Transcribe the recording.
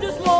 just love.